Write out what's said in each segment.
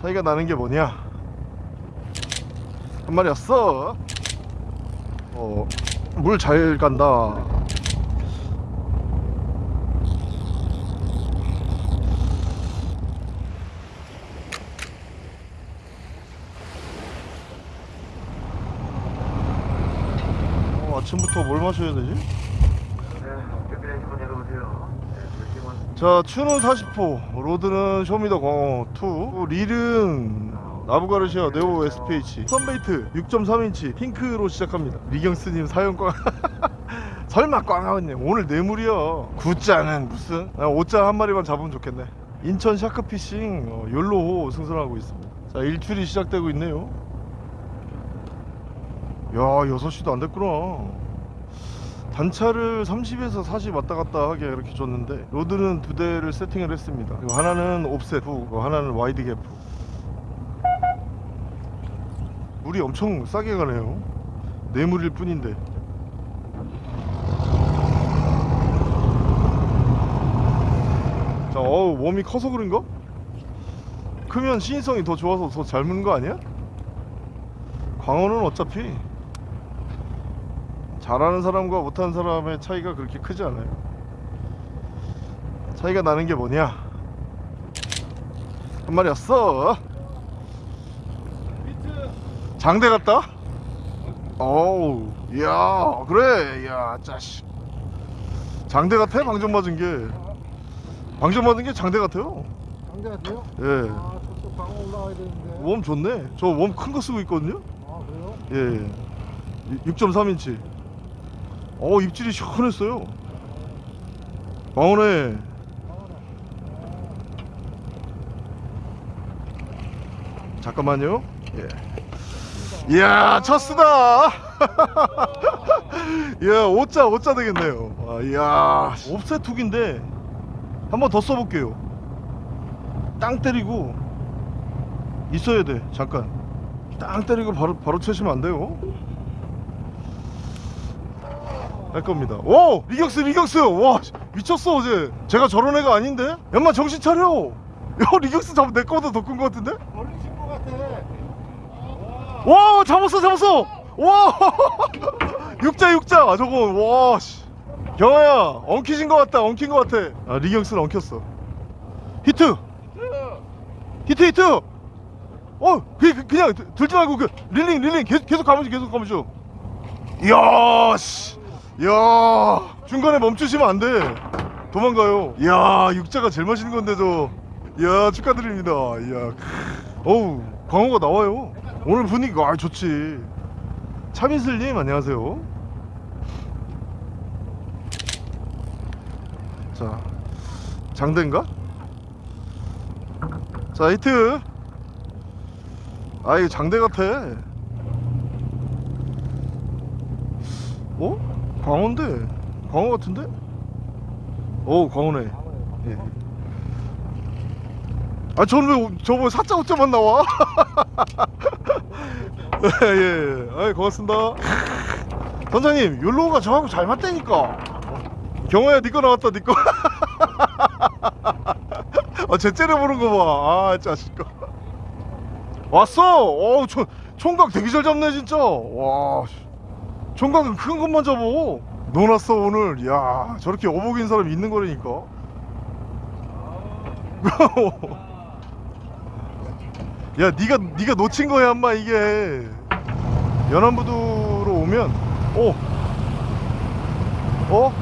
차이가 나는 게 뭐냐? 한 마리 왔어. 어 물 잘 간다. 어, 아침부터 뭘 마셔야 되지? 자 추는 40호 로드는 쇼미더 광어 2 릴은 나부가르시아 네오 SPH 선베이트 6.3인치 핑크로 시작합니다. 리경스님 사용광 설마 꽝하겠네. 오늘 뇌물이야 구자는 무슨? 나 5자 한 마리만 잡으면 좋겠네. 인천 샤크피싱 어, 욜로호 승선하고 있습니다. 자 일출이 시작되고 있네요. 야 6시도 안 됐구나 단차를 30에서 40 왔다 갔다 하게 이렇게 줬는데 rod는 두 대를 세팅을 했습니다 하나는 offset hook 하나는 wide gap hook. 물이 엄청 싸게 가네요 네물일 뿐인데 자 어우 웜이 커서 그런가? 크면 시인성이 더 좋아서 더 잘 무는 거 아니야? 광어는 어차피 잘하는 사람과 못하는 사람의 차이가 그렇게 크지 않아요. 차이가 나는 게 뭐냐? 한 마리 왔어. 장대 같다? 어우 야 그래 야 짜식. 장대 같아? 방정 맞은 게? 방정 맞은 게 장대 같아요. 장대 같아요? 예. 아, 저또 방어 올라와야 되는데. 웜 좋네. 저 웜 큰 거 쓰고 있거든요. 아, 그래요? 예 6.3인치 어 입질이 시원했어요. 광원에 잠깐만요. 예. 이야 첫스다. 이야 5자 5자 되겠네요. 아, 이야 옵셋 툭인데 한 번 더 써볼게요. 땅 때리고 있어야 돼 잠깐. 땅 때리고 바로 바로 채시면 안 돼요 할 겁니다. 오! 리격스 리격스 와 씨, 미쳤어 어제. 제가 저런 애가 아닌데? 연마 정신 차려! 야 리격스 잡내 거보다 더 큰 거 같은데? 걸리신 것 같아. 와 잡았어 잡았어! 와! 육자 육자! 저거 와 씨. 경아야 엉키신 것 같다 엉킨 것 같아. 아 리격스는 엉켰어. 히트! 히트 히트! 어 그, 그, 그냥 들- 들지 말고 그 reeling reeling. 계속 계속 가면서 계속 가면서. 이야 씨. 이 야 중간에 멈추시면 안 돼. 도망가요. 이야 육자가 제일 맛있는 건데 저 이야 축하드립니다. 크. 어우 광어가 나와요. 오늘 분위기가 아 좋지. 차민슬님 안녕하세요. 자 장대인가? 자 히트. 아 이거 장대 같아. 어? 광어인데 광어 같은데? 오 광어네. 예. 아 저는 왜 저번에 사자 오자만 나와? 예 예 아이 고맙습니다. 선장님 욜로가 저하고 잘 맞다니까. 경호야 니거 나왔다 니거 아쟤 째려보는 거봐아 자식아. 왔어! 어우 총, 총각 되게 잘 잡네 진짜. 와 씨. 총각은 큰 것만 잡어 놀았어 오늘 야 저렇게 어복인 사람이 있는 거라니까 야 니가 니가 놓친 거야 엄마 이게 연안부두로 오면 어? 어?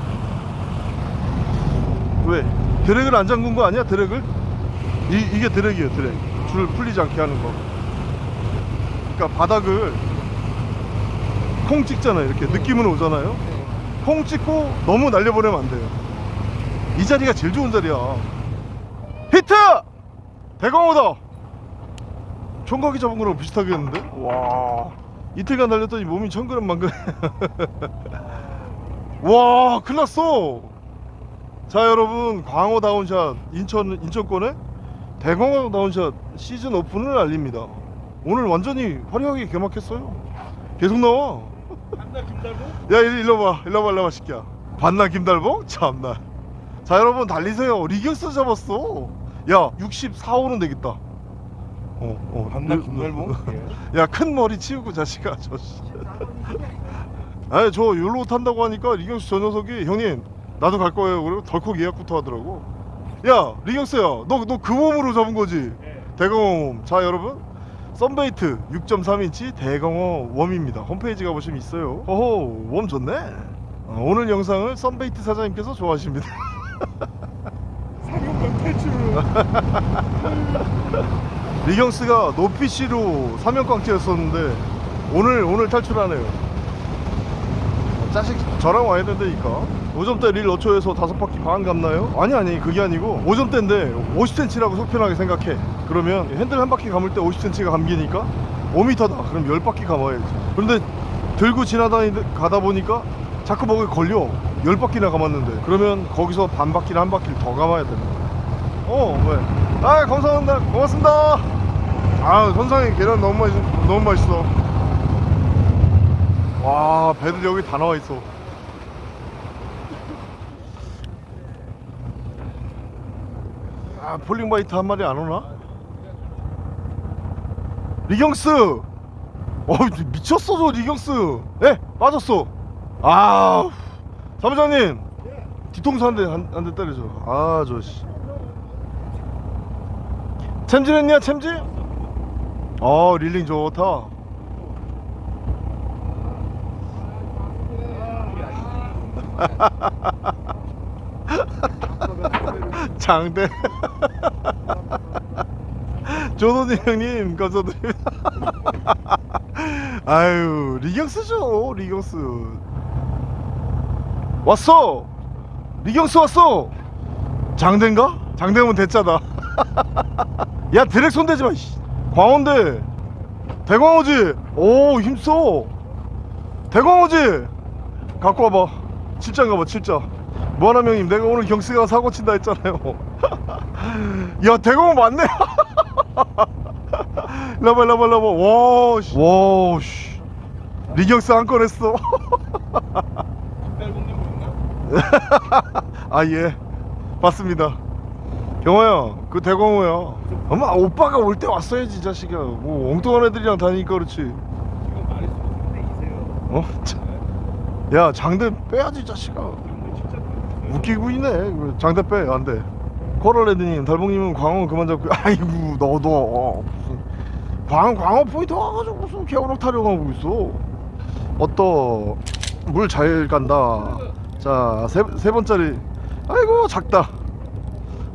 왜? 드랙을 안 잠근 거 아니야 드랙을? 이, 이게 드랙이에요 드랙 줄 풀리지 않게 하는 거 그러니까 바닥을 콩 찍잖아요. 이렇게 느낌은 오잖아요. 콩 찍고 너무 날려보내면 안 돼요. 이 자리가 제일 좋은 자리야. 히트! 대광호다! 총각이 잡은 거랑 비슷하겠는데? 와. 이틀간 달렸더니 몸이 천그램 만그램 와 큰일났어. 자 여러분. 광어 다운샷. 인천 인천권에 대광어 다운샷 시즌 오픈을 알립니다. 오늘 완전히 화려하게 개막했어요. 계속 나와 한나 김달고? 야 일로, 와 일로 와 일로 와 새끼야 봤나 김달봉? 참나 자 여러분 달리세요 리격스 잡았어 야 64호는 되겠다 어, 어. 반나 너- 김달봉? 너- 야, 큰 머리 치우고 자식아, 저 씨. 아니, 저 욜로 탄다고 하니까 리경수 저 녀석이 형님, 나도 갈 거예요. 그리고 덜컥 예약부터 하더라고. 야, 리경수야, 너 너 그 몸으로 잡은 거지? 대광어 worm. 자, 여러분. 썬베이트 6.3인치 대광어 worm입니다. 홈페이지 가보시면 있어요. 어허, worm 좋네. 어, 오늘 영상을 썬베이트 사장님께서 좋아하십니다. 사격권 탈출. 리경스가 노피시로 사면꽝치였었는데 오늘 오늘 탈출하네요. 자식 저랑 와야 된다니까. 5점대 릴 어초에서 다섯 바퀴 반 감나요? 아니 아니 그게 아니고 5점대인데 50cm라고 속편하게 생각해. 그러면 핸들 한 바퀴 감을 때 50cm가 감기니까 5m다. 그럼 10바퀴 감아야지. 그런데 들고 지나다니 가다 보니까 자꾸 뭐에 걸려. 10바퀴나 감았는데 그러면 거기서 반 바퀴나 한 바퀴를 더 감아야 된다. 어, 왜? 아, 감사합니다. 고맙습니다. 아, 선상에 계란 너무 맛있, 너무 맛있어. 와, 배들 여기 다 나와 있어. 아, falling bite 한 마리 안 오나? 리경스! 어, 미쳤어, 저 리경스! 예, 빠졌어. 아, 사무장님! 뒤통수 한 대, 한, 한 대 때려줘. 아, 저, 씨. 챔질 했냐, 챔질? 어, reeling 좋다. 장대. 조선이 형님, 감사드립니다. 아유, 리경스죠, 리경스. 왔어! 리경스 왔어! 장대인가? 장대면 대짜다. 야, 드랙 손대지 마, 씨. 광어인데. 대광어지? 오, 힘써. 대광어지? 갖고 와봐. 칠짠가봐, 칠짜. 뭐하나 형님, 내가 오늘 경스가 사고 친다 했잖아요. 야, 대광어 맞네. 라봐, 라봐, 라봐. 와, 씨. 와, 씨. 리경스 한건 했어. 김달봉님 보셨나? 아, 예. 봤습니다. 경호야, 그 대광호야. 엄마, 오빠가 올 때 왔어야지, 이 자식아. 뭐, 엉뚱한 애들이랑 다니니까 그렇지. 어? 참. 야, 장대 빼야지, 이 자식아. 웃기고 있네. 그 장대 빼, 안 돼. 코랄레드님, 달봉님은 광어 그만 잡고, 아이고, 너도. 어, 무슨. 광, 광어 포인트 와가지고 무슨 개우럭 타령하고 있어. 어떠, 물 잘 간다. 자, 세, 세 번짜리. 아이고, 작다.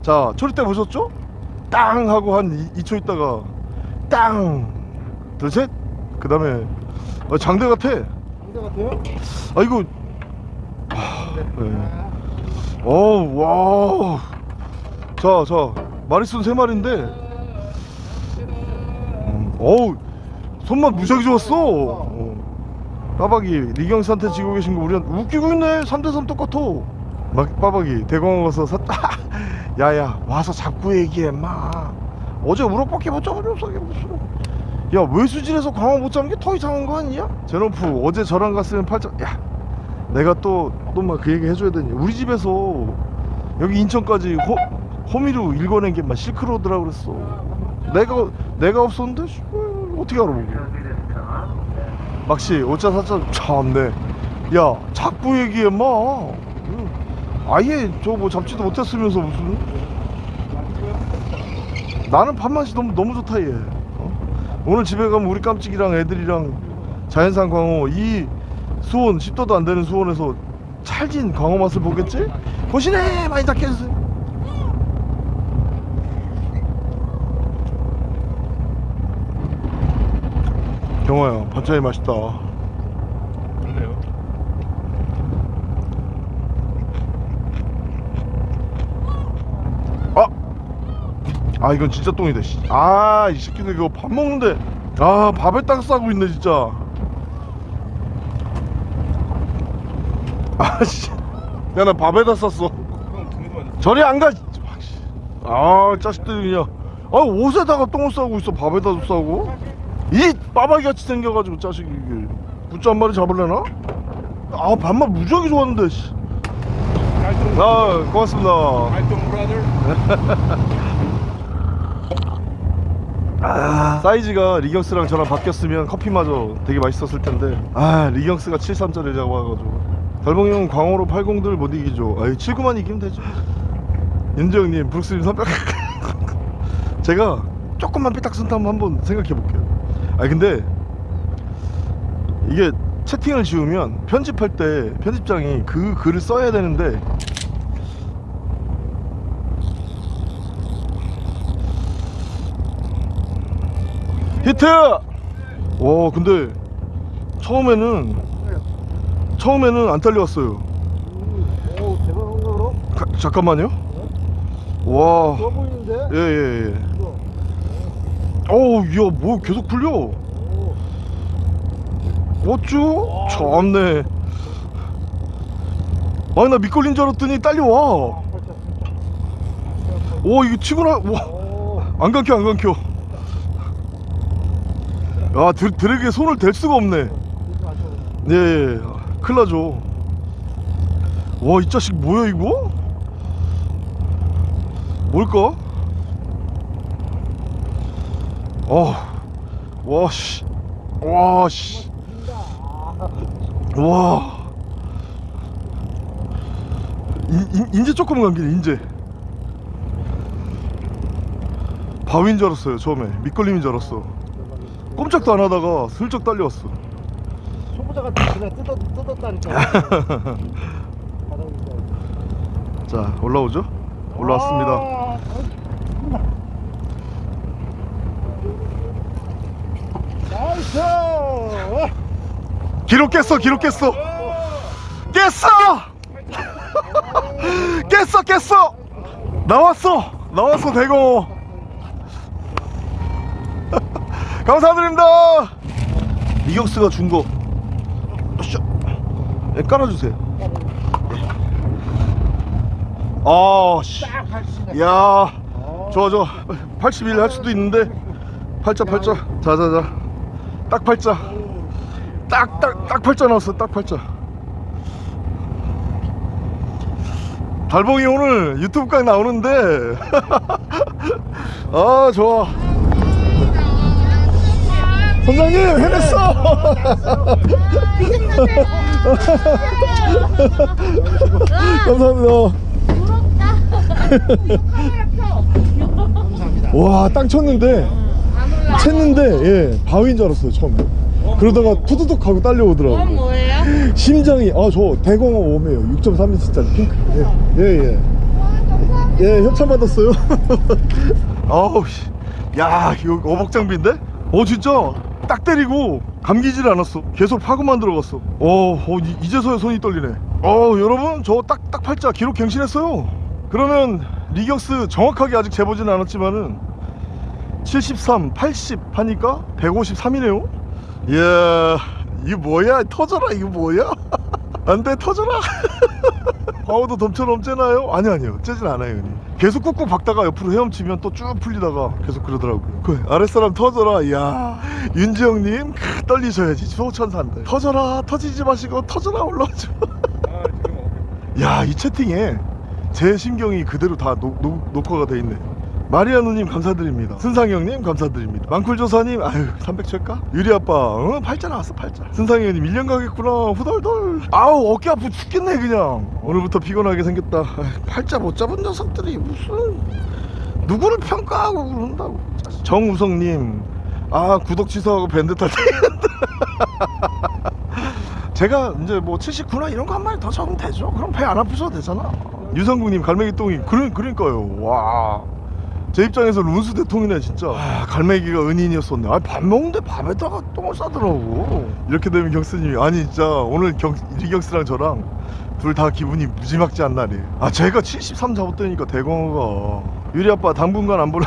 자, 초리 때 보셨죠? 땅! 하고 한 2, 초 있다가, 땅! 둘, 셋! 그 다음에, 어, 장대 같아. 상대 같아요? 아이고, 네. 어우 와. 자, 자 마리순 세 마리인데. 음, 어우 손맛 무지하게 좋았어. 어. 빠박이 리경스한테 지고 계신 거 우리한테 웃기고 있네. 3대3 똑같아. 막 빠박이 대공원 가서 샀다. 야야 와서 잡고 얘기해 마. 어제 우럭밖에 못 잡아줬어. 야 외수질에서 광어 못 잡는 게 더 이상한 거 아니야? 제노프 어제 저랑 갔으면 팔짱 야 내가 또 또 막 그 얘기 해줘야 되니. 우리 집에서 여기 인천까지 호, 호미로 읽어낸 게 막 실크로드라 그랬어. 내가 내가 없었는데? 씨, 어, 어떻게 알아 막시 5차 4차 참네. 야 자꾸 얘기해 마. 응. 아예 저 뭐 잡지도 못했으면서 무슨. 나는 밥맛이 너무 너무 좋다 얘. 어? 오늘 집에 가면 우리 깜찍이랑 애들이랑 자연산 광어 이 수온 10도도 안 되는 수온에서 찰진 광어 맛을 보겠지? 거시네 많이 잡게 해주세요 경호야 반찬이 맛있다 그래요. 아! 아 이건 진짜 똥이다 씨. 아이 새끼들 이거 밥 먹는데 아 밥에 딱 싸고 있네 진짜 아씨 야 나 밥에다 맞았어. 저리 안가 아 자식들이 그냥 아 옷에다가 똥을 싸고 있어 밥에다도 싸고 이 빠박이 같이 생겨가지고 자식이 이게 굿즈 한 마리 잡을래나? 아 밥맛 무지하게 좋았는데 씨. 아 고맙습니다. 아, 사이즈가 리경스랑 저랑 바뀌었으면 커피마저 되게 맛있었을 텐데 아 리경스가 73짜리 잡아가지고 달봉이 형 광어로 80들 못 이기죠. 아이 79만 이기면 되죠 윤재형님 브룩스님 300 제가 조금만 삐딱선타면 한번 생각해 볼게요. 아 근데 이게 채팅을 지우면 편집할 때 편집장이 그 글을 써야 되는데 히트! 와 근데 처음에는 처음에는 안 딸려왔어요 오 대박 한 거로 가- 잠깐만요 와 좋아 보이는데? 예예예 이거. 어우 야뭐 계속 풀려 오. 어쭈? 참네 아니 나 미끌린 줄 알았더니 딸려와 팔자. 오 이거 치고나 오. 와안 감겨 안 감겨 야 드, 드래그에 손을 댈 수가 없네 이거 아쉬워. 예, 예. 나죠. 와, 이 자식 뭐야, 이거? 뭘까? 어, 와, 씨. 와, 씨. 와. 인, 인, 인제 조금 감기네, 인제. 바위인 줄 알았어요, 처음에. 밑걸림인 줄 알았어. 꼼짝도 안 하다가 슬쩍 딸려왔어. 초보자가 그냥 뜯어 뜯었다니까. 바닥에 자 올라오죠? 올라왔습니다. 아, nice. 기록 깼어, 기록 깼어, 깼어, 깼어, 깼어. 나왔어, 나왔어 대고. 감사드립니다. 이경스가 준 거. 예, 깔아주세요. 예. 아, 씨. 딱 야, 좋아 좋아. 81 할 수도 있는데 팔자 팔자. 자 자 자. 딱 팔자. 딱 딱 딱 팔자 나왔어. 딱 팔자. 달봉이 오늘 유튜브까지 나오는데 아 좋아 선장님 해냈어 감사합니다. 감사합니다. 와 땅 쳤는데? 쳤는데 예 바위인 줄 알았어요 처음에. 그러다가 푸드득 하고 딸려오더라고 그건 뭐예요? 심장이 아 저 대공어 웜이에요. 6.3인치짜리 핑크. 예예예 예, 예, 협찬 받았어요. 아우 씨 야 이거 어복장비인데? 어 진짜? 딱 때리고 감기질 않았어. 계속 파고만 들어갔어. 어, 어 이- 이제서야 손이 떨리네. 어 여러분 저 딱딱 팔자 기록 갱신했어요. 그러면 리격스 정확하게 아직 재보지는 않았지만은 73, 80 하니까 153이네요. 이야 이거 뭐야? 터져라 이거 뭐야? 안돼 터져라. 방어도 덤처럼 째나요? 아니 아니요. 째진 않아요 형님 계속 꾹꾹 박다가 옆으로 헤엄치면 또 쭉 풀리다가 계속 그러더라고요. 그 아랫사람 터져라 이야. 윤지영님 크, 떨리셔야지. 소천사인데. 터져라 터지지 마시고 터져라 올라오죠 아 지금 야이 채팅에 제 심경이 그대로 다 녹, 녹, 녹화가 돼 있네 마리아누님 감사드립니다 순상형님 감사드립니다 망쿨조사님 아유 300 칠까? 유리아빠 응 팔자 나왔어 팔자 순상형님 1년 가겠구나 후덜덜 아우 어깨 아프 죽겠네 그냥 오늘부터 피곤하게 생겼다 아이, 팔자 못 잡은 녀석들이 무슨 누구를 평가하고 그런다고 정우성님 아 구독 취소하고 밴드 탈때 제가 이제 뭐 79나 이런 거 한 마리 더 잡으면 되죠. 그럼 배 안 아프셔도 되잖아. 유성국님 갈매기 똥이 그러, 그러니까요. 와. 제 입장에서 룬스 대통이네 진짜. 아, 갈매기가 은인이었었네. 아, 밥 먹는데 밥에다가 똥을 싸더라고. 이렇게 되면 경스님이 아니 진짜 오늘 경 리경스랑 저랑 둘 다 기분이 무지막지 한 날이에요. 아 제가 73 잡았다니까 대광어가 유리 아빠 당분간 안 보라.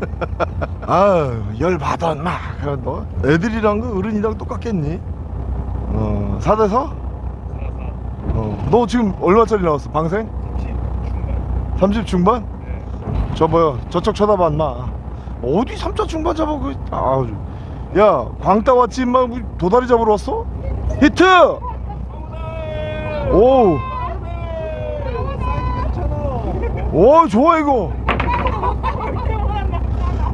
아열 받아 마. 그래 너 애들이랑 그 어른이랑 똑같겠니? 어 4대4? 어, 너 지금 얼마짜리 나왔어 방생? 30 중반? 저 뭐야 저쪽 쳐다봐 인마. 어디 3차 중반 잡아 그 아우 야 광따 왔지 인마? 뭐 도다리 잡으러 왔어? 히트! 오! 오 좋아 이거.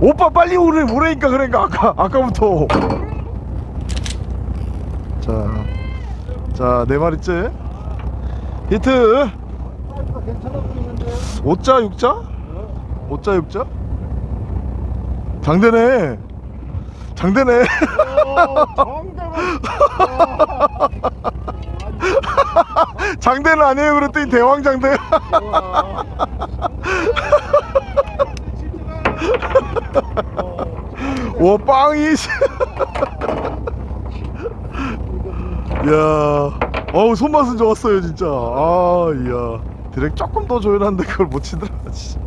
오빠 빨리 오래 오래니까 그러니까 아까 아까부터. 자자네 마리째 히트. 사이즈가 괜찮아 보이는데. 5자 6자 5자 6자 장대네. 장대네. 장대는 아니에요. 그랬더니 대왕 장대. 와. 빵이. 씨. 야 어우 손맛은 좋았어요 진짜. 아 이야. 드랙 조금 더 조연한데 그걸 못 치더라 진짜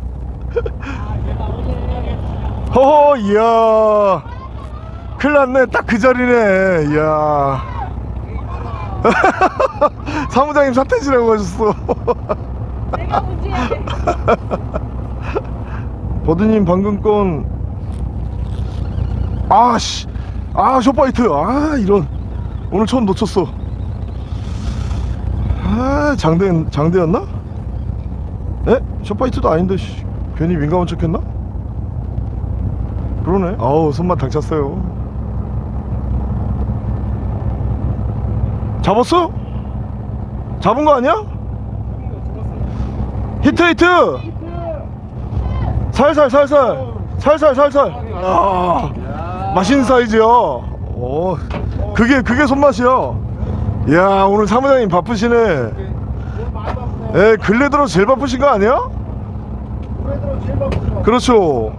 허허 이야 큰일 났네 딱 그 자리네 이야 사무장님 사태지라고 하셨어. 버드님 방금 건 아씨 아 short bite 아 이런 오늘 처음 놓쳤어 아 장대 장대였나? 에? short bite도 아닌데 씨, 괜히 민감한 척했나? 그러네. 아우 손맛 당찼어요. 잡았어? 잡은 거 아니야? 히트 히트! 살살 살살! 살살 살살! 아 맛있는 사이즈야 어 그게 그게 손맛이야 야 오늘 사무장님 바쁘시네. 에 근래 들어 제일 바쁘신 거 아니야? 그렇죠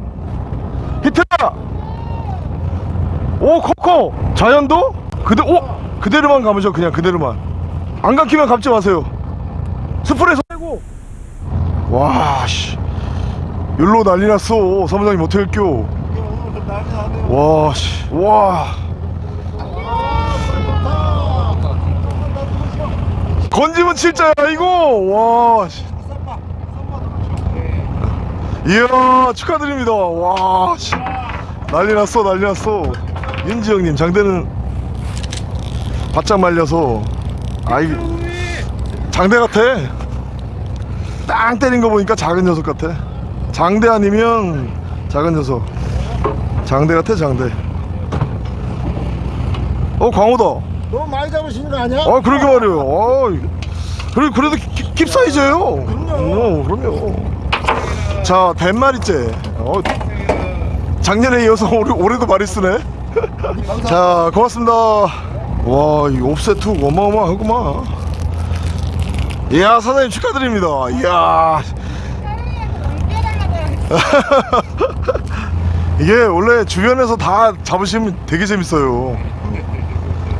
오 코코. 자연도? 그대 오 그대로만 감으셔 그냥 그대로만. 안 감기면 감지 마세요. 스프레소 빼고. 와씨. 율로 난리 났어. 사무장님 어떻게 할게요? 와씨. 와. 건지면 칠자야 이거. 와 씨. 이야 축하드립니다. 와 씨 난리 났어 난리 났어. 윤지 형님 장대는 바짝 말려서 아이 장대 같아. 땅 때린 거 보니까 작은 녀석 같아. 장대 아니면 작은 녀석. 장대 같아 장대. 어 광호다. 너무 많이 잡으시는 거 아니야? 아 그러게 말이에요. 아, 그래, 그래도 킵, 킵 사이즈예요. 그럼요. 어, 그럼요. 자 뱃마리째. 어, 작년에 이어서 올해, 올해도 많이 쓰네. 자 고맙습니다. 와이 옵셋 툭 어마어마하구만. 이야 사장님 축하드립니다. 이야. 이게 원래 주변에서 다 잡으시면 되게 재밌어요.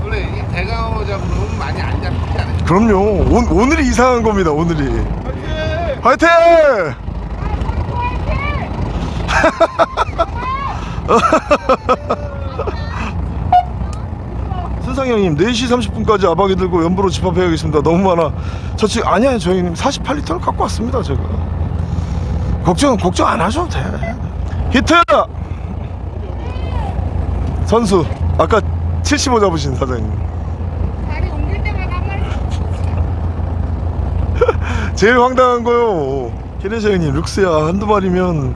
원래 이 대강어 잡으면 많이 안 잡히지 않아요? 그럼요. 오, 오늘이 이상한 겁니다 오늘이. 화이팅! 순상이 형님 4시 30분까지 아박이 들고 연보로 집합해야겠습니다. 너무 많아. 저 지금 아니야 저희 형님 48리터를 갖고 왔습니다 제가. 걱정 걱정 안 하셔도 돼. 히트! 선수 아까 75 잡으신 사장님. 다리 옮길 때마다 한 마리. 제일 황당한 거요. 케네샤 형님, 룩스야 한두 마리면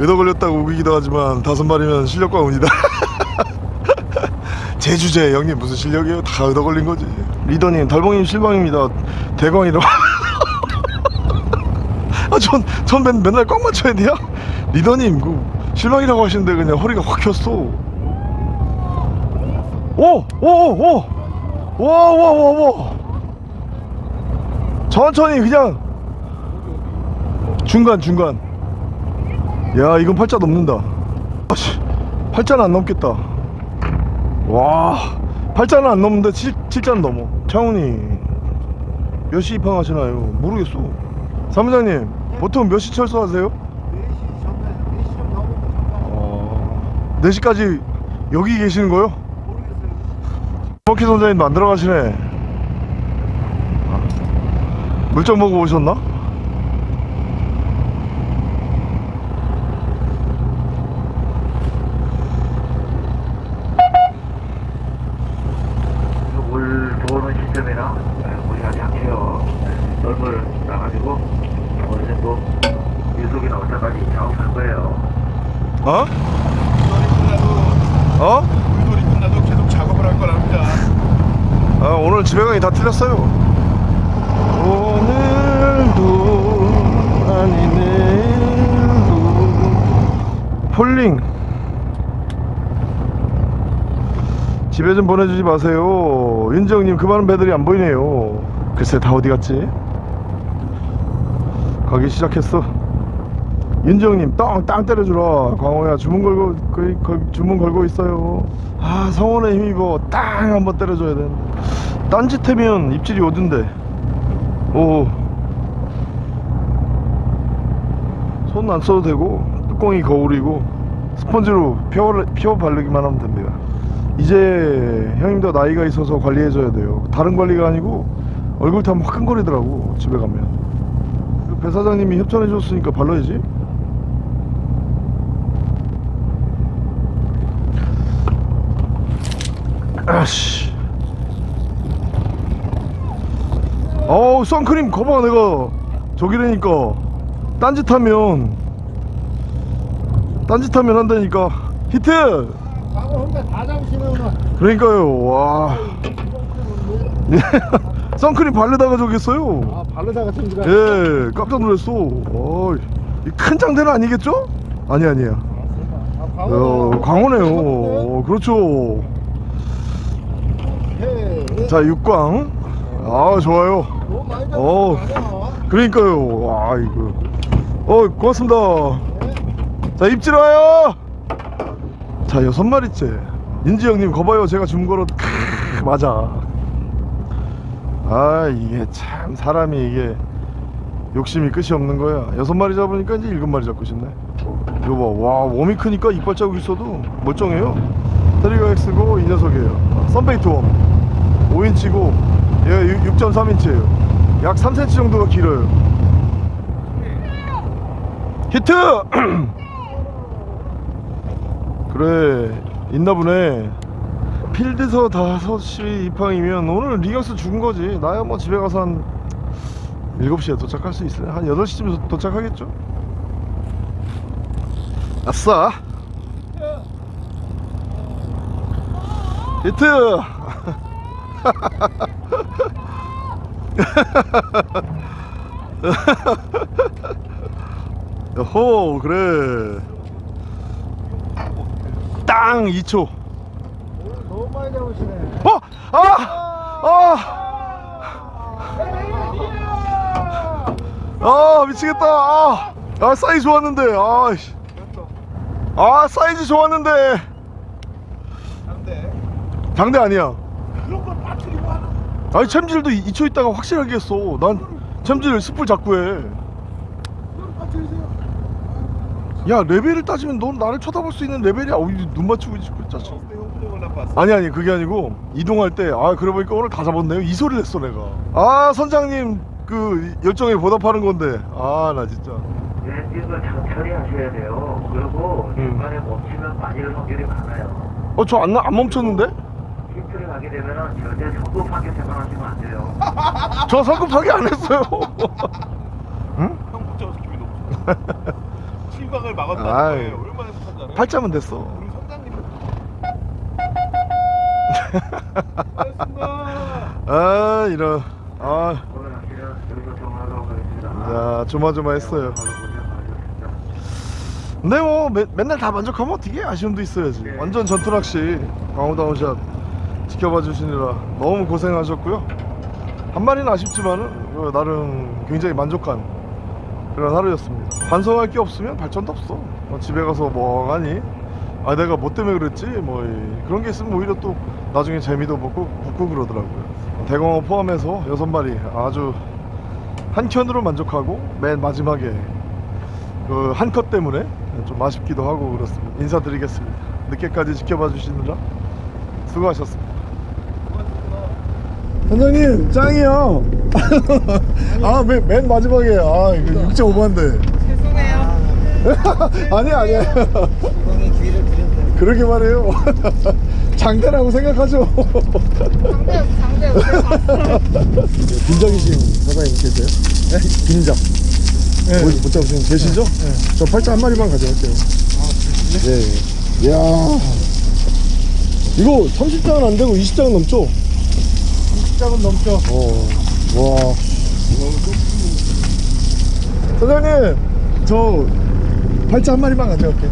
외도 걸렸다고 우기기도 하지만 다섯 마리면 실력과 운이다. 제 주제 형님 무슨 실력이에요? 다 얻어 걸린 거지. 리더님, 달봉님 실망입니다. 대광이라고. 아, 전, 맨날 꽉 맞춰야 돼요? 리더님, 그, 실망이라고 하시는데 그냥 허리가 확 켰어. 오! 오! 오! 오! 와, 와, 와, 와! 천천히 그냥 중간 중간 야 이건 팔자 넘는다. 아씨. 팔자는 안 넘겠다. 와. 팔자는 안 넘는데 칠, 칠자는 넘어. 창훈이. 몇 시 입항하시나요? 모르겠어. 사무장님 보통 몇 시 철수하세요? 4시 전에 4시 좀 나오고 잠깐. 어... 4시까지 여기 계시는 거요? 모르겠어요. 버키 선장님도 안 들어가시네. 물좀 먹고 오셨나? 물 들어오는 시점이랑 물이 아주 약해요. 널물 나가지고 때까지 작업할 거예요. 어? 어? 물놀이 끝나도 계속 작업을 할 거랍니다. 아 오늘 집에 가기 다 틀렸어요 오늘도 아니 내일도 폴링 집에 좀 보내주지 마세요 윤지영님 그 많은 배들이 안 보이네요 글쎄 다 어디 갔지 가기 시작했어 윤지영님 땅, 땅 때려주라 광호야 주문 걸고 거의, 거의 주문 걸고 있어요. 아 성원에 힘입어 땅 한번 때려줘야 되는데. 딴짓하면 입질이 오던데? 오 손 안 써도 되고 뚜껑이 거울이고 스펀지로 펴, 펴 바르기만 하면 됩니다. 이제 형님도 나이가 있어서 관리해줘야 돼요. 다른 관리가 아니고 얼굴 타면 화끈거리더라고 집에 가면. 그배 사장님이 협찬해줬으니까 발라야지 아씨. 어우 선크림 거봐 내가. 저기라니까. 딴짓하면 딴짓하면 한다니까. 히트. 그러니까요 와. 선크림 바르다가 저기 했어요. 아 바르다가 찜질가. 예 깜짝 놀랐어. 이큰 장대는 아니겠죠? 아니 아니야 아, 어, 광어네요. 어, 그렇죠. 해. 자 육광. 아 좋아요. 어. 그러니까요. 와 이거. 어 고맙습니다. 자 입질 와요. 자 여섯 마리째. 인지 형님 거봐요. 제가 준 거로 크, 맞아. 아 이게 참 사람이 이게 욕심이 끝이 없는 거야. 여섯 마리 잡으니까 이제 일곱 마리 잡고 싶네. 이거 봐와 웜이 크니까 이빨 자국 있어도 멀쩡해요. Trigger X고 이 녀석이에요. 썬베이트 worm 5인치고 얘가 6.3인치예요. 약 3cm 정도가 길어요. 히트! 그래 있나보네. 필드서 5시 입항이면 오늘 리격스 죽은 거지. 나야 뭐 집에 가서 한 7시에 도착할 수 있어요 한 8시쯤에 도착하겠죠? 아싸! 히트 호 그래 땅 2초 오늘 너무 많이 잡으시네. 어! 아! 아! 아 미치겠다 아, 아 사이즈 좋았는데 아, 씨. 아 사이즈 좋았는데 근데 장대 아니야 아니 챔질도 2초 있다가 확실하게 했어 난 챔질 spool 자꾸 해야 레벨을 따지면 넌 나를 쳐다볼 수 있는 레벨이야 어이 눈 맞추고 그 짜증 형님을 나빴어. 아니 아니 그게 아니고 이동할 때 아 그래 보니까 오늘 다 잡았네요 이 소리를 했어 내가 아 선장님 그 열정에 보답하는 건데 아 나 진짜 엔진을 천천히 하셔야 돼요. 그리고 음. 중간에 멈추면 빠질 확률이 많아요. 어저안 안 멈췄는데? 가게 되면은 절대 성급하게 생각하시면 안 돼요. 저 성급하게 안 했어요 응? 형못 잡아서 기분이 너무 좋아. 실광을 막았다는 아이. 거예요. 얼마나 착하잖아요. 팔자면 됐어 우리 선장님은 고맙습니다. 아 이런 아. 자, 조마조마했어요. 많으셨습니다. 근데 뭐 매- 맨날 다 만족하면 어떻게 아쉬움도 있어야지 완전 전투낚시 강호다운샷 지켜봐 주시느라 너무 고생하셨고요 한 마리는 아쉽지만은 그 나름 굉장히 만족한 그런 하루였습니다 반성할 게 없으면 발전도 없어 뭐 집에 가서 멍하니 아 내가 뭐 때문에 그랬지 뭐 이- 그런 게 있으면 오히려 또 나중에 재미도 붙고 붙고 그러더라고요 대광어 포함해서 여섯 마리 아주 한켠으로 만족하고 맨 마지막에 그 한 컷 때문에 좀 아쉽기도 하고 그렇습니다. 인사드리겠습니다. 늦게까지 지켜봐 주시느라 수고하셨습니다. 선장님 짱이요. 아맨 맨 마지막에 아 이거 6.5만데. 죄송해요. 아니 아니야. 그러게 말해요. 장대라고 생각하죠. 상대 상대 빈장이 지금 사장님 계세요? 네? 빈장. 못, 못 잡으시는 계시죠? 저 팔자 한 마리만 가져갈게요. 네. 이야. 이거 30장은 안 되고 20장은 넘죠? 20장은 넘죠. 어, 와. 사장님, 저 발자 한 마리만 가져갈게.